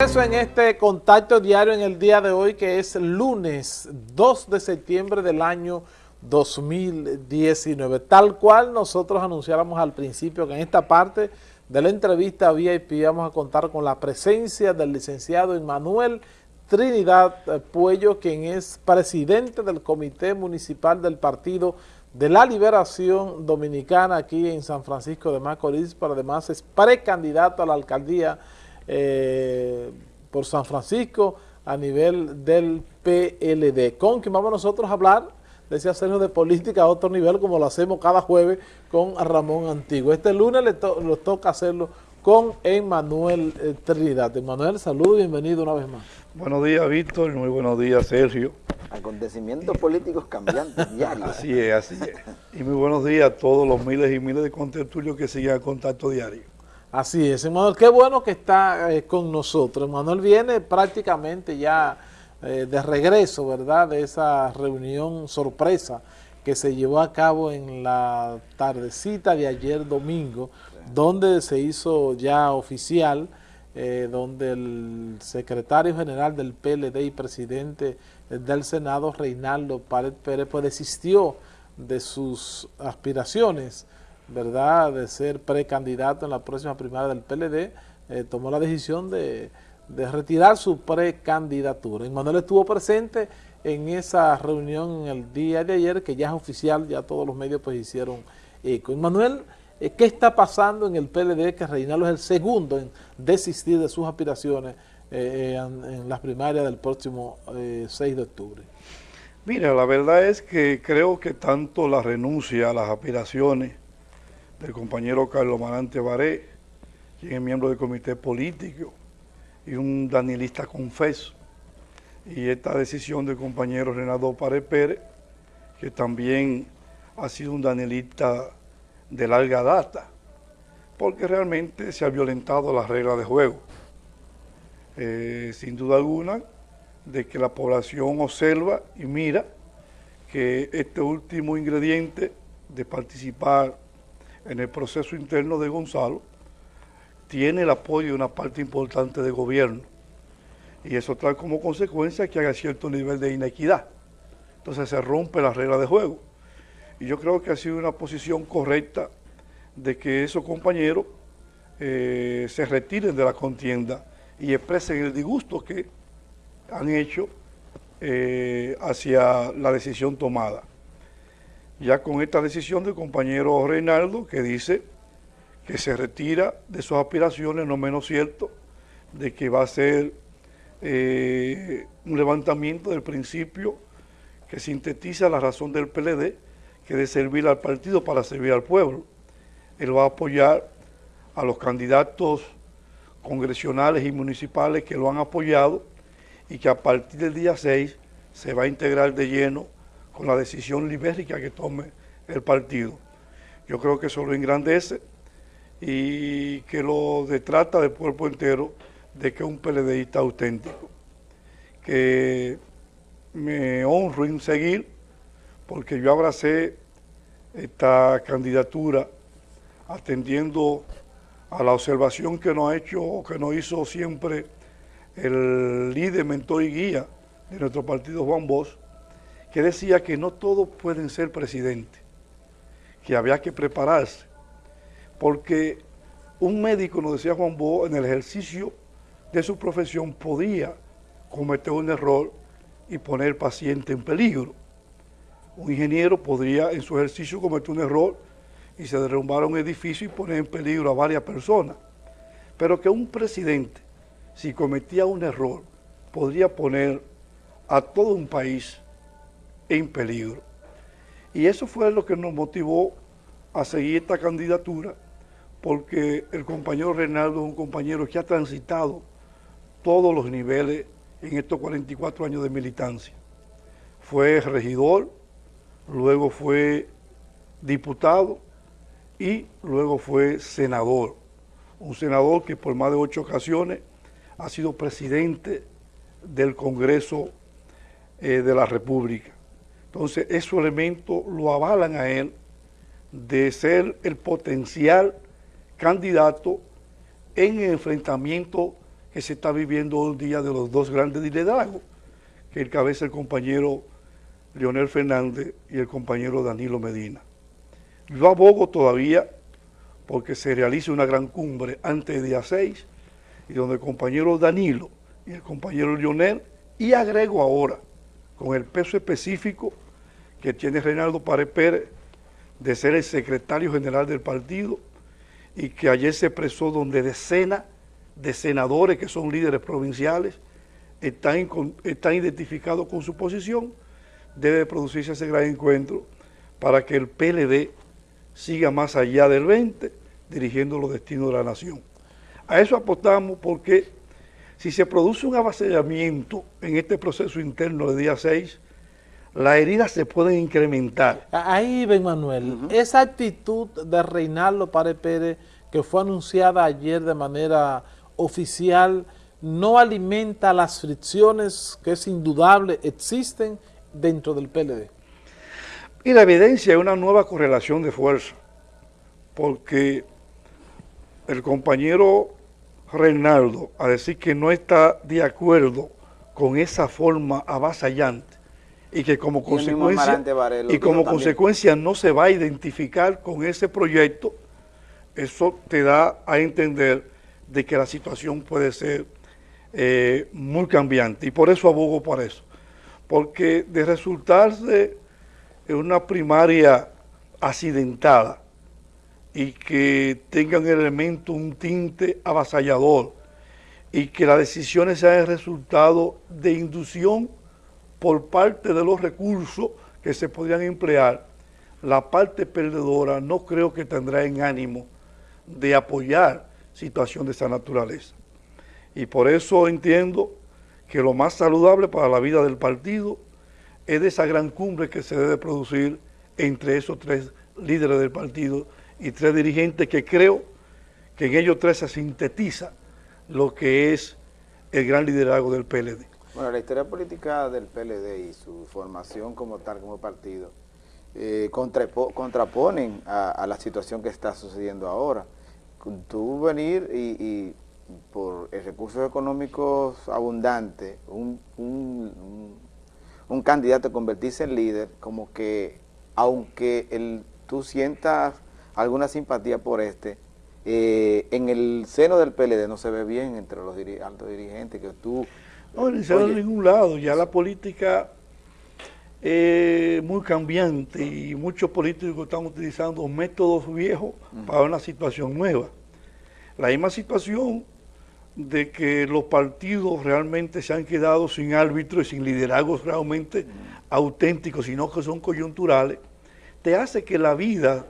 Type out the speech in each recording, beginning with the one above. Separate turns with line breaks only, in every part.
Eso en este contacto diario en el día de hoy que es lunes 2 de septiembre del año 2019. Tal cual nosotros anunciáramos al principio que en esta parte de la entrevista VIP vamos a contar con la presencia del licenciado Emmanuel Trinidad Puello, quien es presidente del Comité Municipal del Partido de la Liberación Dominicana aquí en San Francisco de Macorís, pero además es precandidato a la alcaldía eh, por San Francisco a nivel del PLD. Con quien vamos nosotros a hablar, decía Sergio, de política a otro nivel, como lo hacemos cada jueves con Ramón Antiguo. Este lunes le nos toca hacerlo con Emmanuel eh, Trinidad. Emmanuel, saludos y bienvenido una vez más.
Buenos días, Víctor. Muy buenos días, Sergio.
Acontecimientos políticos cambiantes diarios.
Así es, así es. Y muy buenos días a todos los miles y miles de contertulios que siguen el contacto diario.
Así es, Emanuel, qué bueno que está eh, con nosotros. Emanuel viene prácticamente ya eh, de regreso, ¿verdad?, de esa reunión sorpresa que se llevó a cabo en la tardecita de ayer domingo, donde se hizo ya oficial, eh, donde el secretario general del PLD y presidente del Senado, Reinaldo Párez Pérez, pues desistió de sus aspiraciones ¿verdad?, de ser precandidato en la próxima primaria del PLD, eh, tomó la decisión de, retirar su precandidatura. Manuel estuvo presente en esa reunión en el día de ayer, que ya es oficial, ya todos los medios pues hicieron eco. Manuel, eh, ¿qué está pasando en el PLD que Reinaldo es el segundo en desistir de sus aspiraciones eh, en, las primarias del próximo 6 de octubre?
Mira, la verdad es que creo que tanto la renuncia a las aspiraciones del compañero Carlos Marante Baré, quien es miembro del comité político y un danielista confeso. Y esta decisión del compañero Renato Párez Pérez, que también ha sido un danielista de larga data, porque realmente se ha violentado las reglas de juego. Eh, sin duda alguna, de que la población observa y mira que este último ingrediente de participar en el proceso interno de Gonzalo, tiene el apoyo de una parte importante del gobierno. Y eso trae como consecuencia que haya cierto nivel de inequidad. Entonces se rompe la regla de juego. Y yo creo que ha sido una posición correcta de que esos compañeros eh, se retiren de la contienda y expresen el disgusto que han hecho eh, hacia la decisión tomada ya con esta decisión del compañero Reinaldo que dice que se retira de sus aspiraciones, no menos cierto, de que va a ser eh, un levantamiento del principio que sintetiza la razón del PLD, que de servir al partido para servir al pueblo. Él va a apoyar a los candidatos congresionales y municipales que lo han apoyado y que a partir del día 6 se va a integrar de lleno con la decisión libérica que tome el partido. Yo creo que eso lo engrandece y que lo detrata del cuerpo entero de que es un PLDista auténtico. Que me honro en seguir porque yo abracé esta candidatura atendiendo a la observación que nos ha hecho, que nos hizo siempre el líder, mentor y guía de nuestro partido, Juan Bosch, que decía que no todos pueden ser presidentes, que había que prepararse, porque un médico, nos decía Juan Bo, en el ejercicio de su profesión podía cometer un error y poner paciente en peligro. Un ingeniero podría en su ejercicio cometer un error y se derrumbar un edificio y poner en peligro a varias personas. Pero que un presidente, si cometía un error, podría poner a todo un país en peligro. Y eso fue lo que nos motivó a seguir esta candidatura, porque el compañero Reinaldo es un compañero que ha transitado todos los niveles en estos 44 años de militancia. Fue regidor, luego fue diputado y luego fue senador. Un senador que por más de ocho ocasiones ha sido presidente del Congreso eh, de la República. Entonces, esos elementos lo avalan a él de ser el potencial candidato en el enfrentamiento que se está viviendo hoy día de los dos grandes liderazgos, que encabeza el compañero Leonel Fernández y el compañero Danilo Medina. Yo abogo todavía porque se realice una gran cumbre antes del día 6 y donde el compañero Danilo y el compañero Leonel, y agrego ahora, con el peso específico que tiene Reinaldo Párez Pérez de ser el secretario general del partido y que ayer se expresó donde decenas de senadores que son líderes provinciales están, están identificados con su posición, debe producirse ese gran encuentro para que el PLD siga más allá del 20, dirigiendo los destinos de la nación. A eso apostamos porque si se produce un avasallamiento en este proceso interno de día 6, las heridas se pueden incrementar.
Ahí, Ben Manuel, esa actitud de Reinaldo Párez Pérez que fue anunciada ayer de manera oficial, no alimenta las fricciones que es indudable existen dentro del PLD.
Y la evidencia es una nueva correlación de fuerza, porque el compañero Reinaldo a decir que no está de acuerdo con esa forma avasallante y que como consecuencia y como consecuencia no se va a identificar con ese proyecto, eso te da a entender de que la situación puede ser eh, muy cambiante. Y por eso abogo por eso, porque de resultarse en una primaria accidentada, y que tengan un elemento, un tinte avasallador y que las decisiones sean el resultado de inducción por parte de los recursos que se podrían emplear, la parte perdedora no creo que tendrá en ánimo de apoyar situación de esa naturaleza. Y por eso entiendo que lo más saludable para la vida del partido es de esa gran cumbre que se debe producir entre esos tres líderes del partido y tres dirigentes que creo que en ellos tres se sintetiza lo que es el gran liderazgo del PLD.
Bueno, la historia política del PLD y su formación como tal, como partido, eh, contraponen a, la situación que está sucediendo ahora. Tú venir y, por recursos económicos abundantes, un, un, un, candidato convertirse en líder, como que aunque el, tú sientas alguna simpatía por este. Eh, en el seno del PLD no se ve bien entre los altos dirigentes que tú...
No, en el ningún lado, ya la política es muy cambiante y muchos políticos están utilizando métodos viejos para una situación nueva. La misma situación de que los partidos realmente se han quedado sin árbitros y sin liderazgos realmente auténticos, sino que son coyunturales, te hace que la vida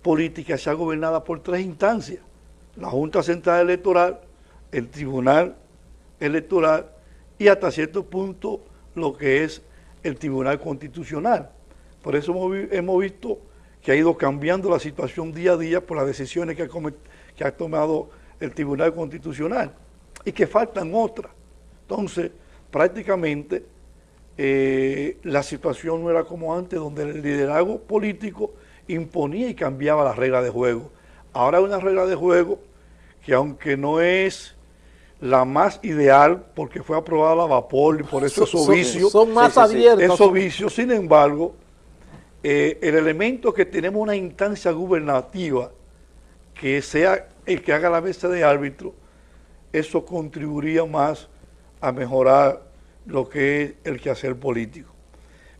política sea gobernada por tres instancias, la Junta Central Electoral, el Tribunal Electoral y hasta cierto punto lo que es el Tribunal Constitucional. Por eso hemos, visto que ha ido cambiando la situación día a día por las decisiones que ha, tomado el Tribunal Constitucional y que faltan otras. Entonces, prácticamente eh, la situación no era como antes, donde el liderazgo político imponía y cambiaba las reglas de juego. Ahora hay una regla de juego que aunque no es la más ideal porque fue aprobada la vapor y por eso esos vicios
son más abiertos.
Esos vicios, sin embargo, eh, el elemento que tenemos una instancia gubernativa que sea el que haga la mesa de árbitro, eso contribuiría más a mejorar lo que es el quehacer político.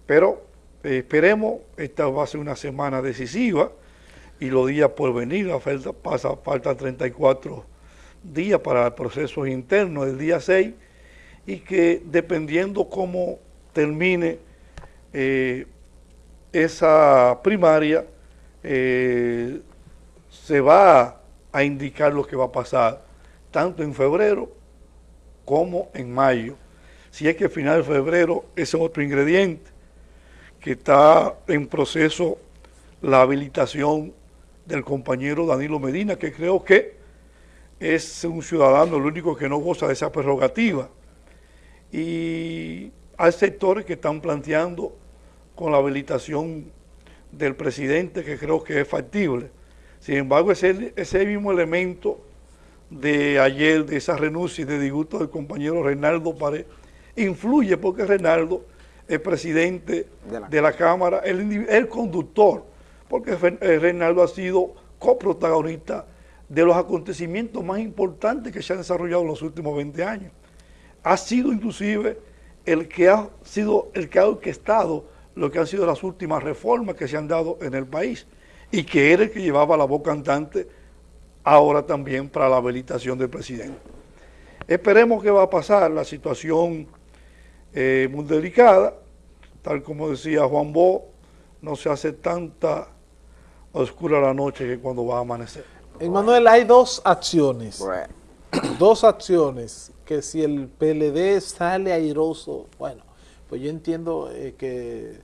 Pero eh, esperemos, esta va a ser una semana decisiva y los días por venir, la falta, pasa, falta 34 días para el proceso interno del día 6 y que dependiendo cómo termine eh, esa primaria, eh, se va a indicar lo que va a pasar, tanto en febrero como en mayo. Si es que al final de febrero es otro ingrediente que está en proceso la habilitación del compañero Danilo Medina, que creo que es un ciudadano el único que no goza de esa prerrogativa. Y hay sectores que están planteando con la habilitación del presidente, que creo que es factible. Sin embargo, ese, ese mismo elemento de ayer, de esa renuncia y de disgusto del compañero Reinaldo Pared, influye porque Reinaldo es presidente de la, Cámara, el, el, conductor, porque eh, Reinaldo ha sido coprotagonista de los acontecimientos más importantes que se han desarrollado en los últimos 20 años. Ha sido inclusive el que ha sido el que ha orquestado lo que han sido las últimas reformas que se han dado en el país y que era el que llevaba la voz cantante ahora también para la habilitación del presidente. Esperemos que va a pasar la situación eh, muy delicada, tal como decía Juan Bo, no se hace tanta oscura la noche que cuando va a amanecer.
Manuel, hay dos acciones, dos acciones que si el PLD sale airoso, bueno, pues yo entiendo eh, que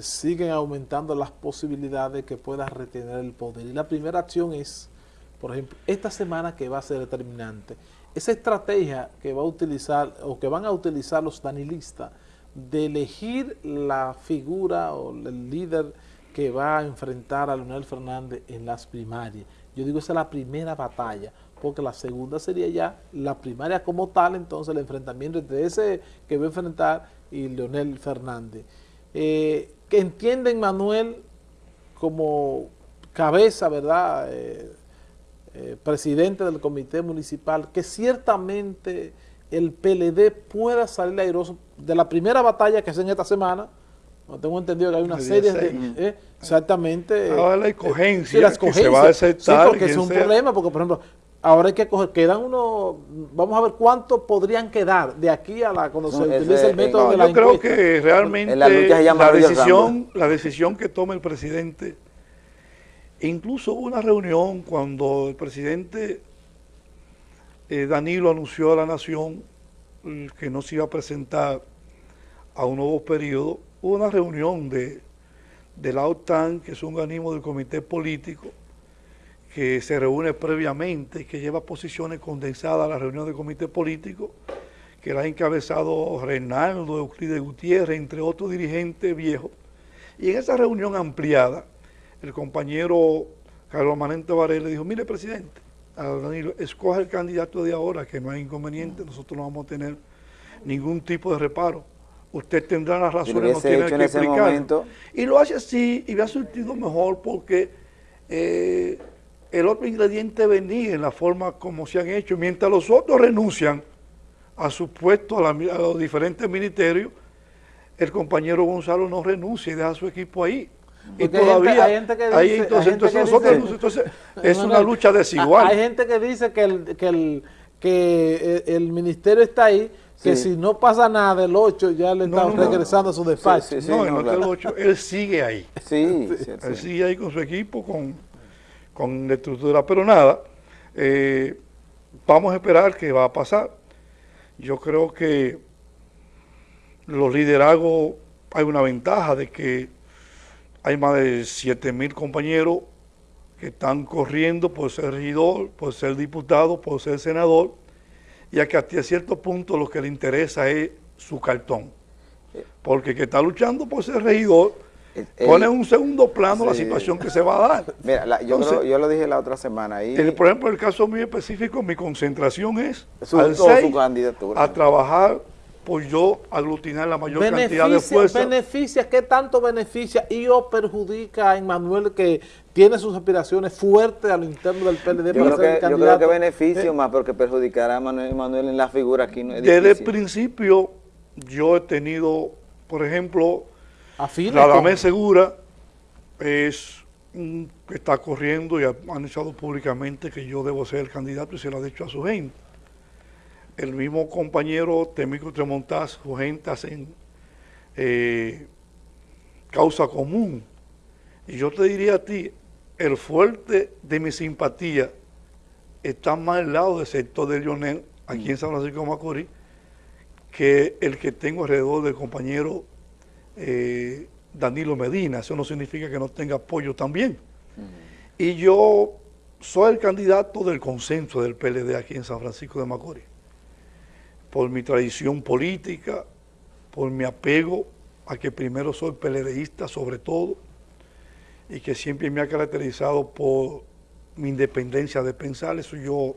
siguen aumentando las posibilidades de que pueda retener el poder. Y la primera acción es por ejemplo, esta semana que va a ser determinante, esa estrategia que va a utilizar o que van a utilizar los danilistas de elegir la figura o el líder que va a enfrentar a Leonel Fernández en las primarias. Yo digo, esa es la primera batalla, porque la segunda sería ya la primaria como tal, entonces el enfrentamiento entre ese que va a enfrentar y Leonel Fernández. Eh, que entienden, Manuel, como cabeza, ¿verdad?, eh, eh, presidente del comité municipal, que ciertamente el PLD pueda salir airoso de la primera batalla que hacen esta semana, no tengo entendido que hay una serie de... Eh, exactamente.
Ahora la escogencia, que se va a aceptar.
Sí, porque es un problema, porque por ejemplo, ahora hay que coger, quedan unos, vamos a ver cuántos podrían quedar de aquí a la, cuando se utilice el método de la
Yo creo que realmente la, decisión, la decisión que toma el presidente incluso hubo una reunión cuando el presidente eh, Danilo anunció a la nación mm, que no se iba a presentar a un nuevo periodo, hubo una reunión de, de la OTAN, que es un organismo del comité político, que se reúne previamente y que lleva posiciones condensadas a la reunión del comité político, que la ha encabezado Reinaldo Euclides Gutiérrez, entre otros dirigentes viejos. Y en esa reunión ampliada, el compañero Carlos Manente Varela dijo, mire presidente, a Danilo, escoja el candidato de ahora, que no hay inconveniente, nosotros no vamos a tener ningún tipo de reparo. Usted tendrá las razones, no tiene que explicar. Y lo hace así y me ha surtido mejor porque eh, el otro ingrediente venía en la forma como se han hecho. Mientras los otros renuncian a su puesto, a, a los diferentes ministerios, el compañero Gonzalo no renuncia y deja su equipo ahí y todavía hay gente que dice, entonces, entonces, es una lucha desigual.
Hay gente que dice que el, que el, que el ministerio está ahí, que si no pasa nada del 8 ya le están regresando a su despacho.
no, no, el 8, él sigue ahí. Sí, él sigue ahí con su equipo, con, con la estructura, pero nada, eh, vamos a esperar qué va a pasar. Yo creo que los liderazgos hay una ventaja de que hay más de 7 mil compañeros que están corriendo por ser regidor, por ser diputado, por ser senador, y a que hasta cierto punto lo que le interesa es su cartón. Porque el que está luchando por ser regidor pone en un segundo plano la situación que se va a dar.
Mira, yo, lo, dije la otra semana. Ahí,
por ejemplo, en el caso muy específico, mi concentración es al su a trabajar por yo aglutinar la mayor cantidad de fuerza.
¿Beneficia? ¿Qué tanto beneficia y o perjudica a Emmanuel que tiene sus aspiraciones fuertes a lo interno del PLD
yo, creo que, yo creo que beneficio eh. más porque perjudicará a Manuel, en la figura aquí. No
Desde el principio yo he tenido, por ejemplo, Radamés Segura es que está corriendo y ha anunciado públicamente que yo debo ser el candidato y se lo ha dicho a su gente el mismo compañero Temico Tremontaz, su gente hacen eh, causa común. Y yo te diría a ti, el fuerte de mi simpatía está más al lado del sector de Lionel, aquí en San Francisco de Macorís, que el que tengo alrededor del compañero eh, Danilo Medina. Eso no significa que no tenga apoyo también. Y yo soy el candidato del consenso del PLD aquí en San Francisco de Macorís por mi tradición política, por mi apego a que primero soy peledeísta sobre todo y que siempre me ha caracterizado por mi independencia de pensar, eso yo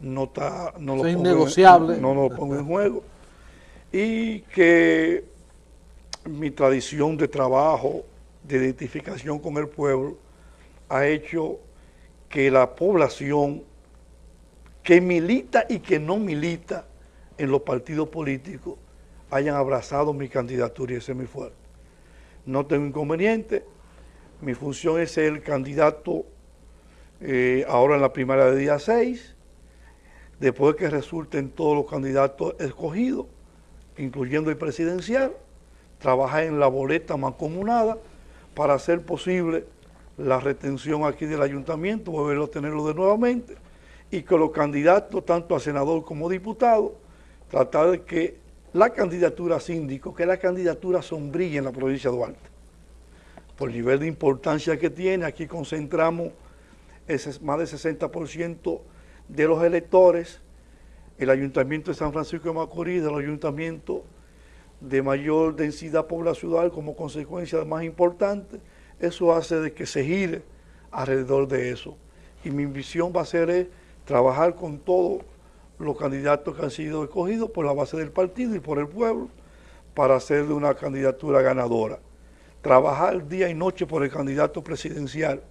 no está no
lo
es
innegociable.
no, no lo pongo en juego. Y que mi tradición de trabajo, de identificación con el pueblo, ha hecho que la población que milita y que no milita en los partidos políticos hayan abrazado mi candidatura y ese es mi fuerte. No tengo inconveniente, mi función es ser el candidato eh, ahora en la primaria de día 6, después que resulten todos los candidatos escogidos, incluyendo el presidencial, trabajar en la boleta mancomunada para hacer posible la retención aquí del ayuntamiento, volverlo a tenerlo de nuevamente, y que los candidatos, tanto a senador como diputado, tratar de que la candidatura síndico, que es la candidatura sombrilla en la provincia de Duarte. Por el nivel de importancia que tiene, aquí concentramos más del 60% de los electores, el Ayuntamiento de San Francisco de Macorís, el ayuntamiento de mayor densidad poblacional como consecuencia más importante, eso hace de que se gire alrededor de eso. Y mi visión va a ser trabajar con todos los candidatos que han sido escogidos por la base del partido y por el pueblo para hacer de una candidatura ganadora. Trabajar día y noche por el candidato presidencial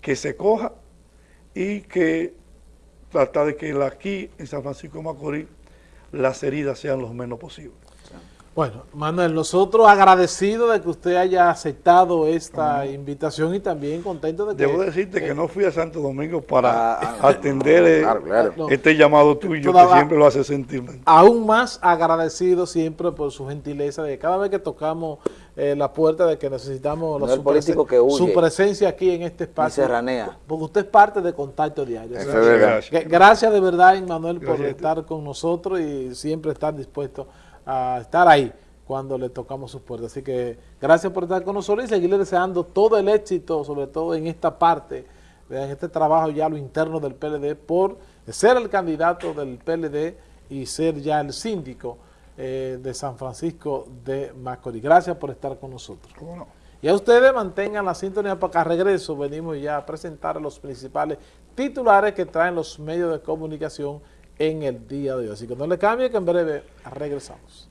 que se coja y que trata de que aquí en San Francisco de Macorís las heridas sean lo menos posible.
Bueno, Manuel, nosotros agradecidos de que usted haya aceptado esta invitación y también contento de
que... Debo decirte que no fui a Santo Domingo para ah, ah, atender eh, este llamado tuyo que siempre lo hace sentir.
Aún más agradecido siempre por su gentileza de cada vez que tocamos eh, la puerta de que necesitamos
su, político que
su, presencia aquí en este espacio.
Serranea.
Porque usted es parte de Contacto Diario. gracias. gracias de verdad, Manuel, por estar con nosotros y siempre estar dispuesto a estar ahí cuando le tocamos sus puertas. Así que gracias por estar con nosotros y seguirle deseando todo el éxito, sobre todo en esta parte, en este trabajo ya lo interno del PLD, por ser el candidato del PLD y ser ya el síndico eh, de San Francisco de Macorís. Gracias por estar con nosotros. Y a ustedes mantengan la sintonía para acá regreso. Venimos ya a presentar los principales titulares que traen los medios de comunicación en el día de hoy. Así que no le cambie que en breve regresamos.